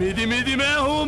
Midi midi mehu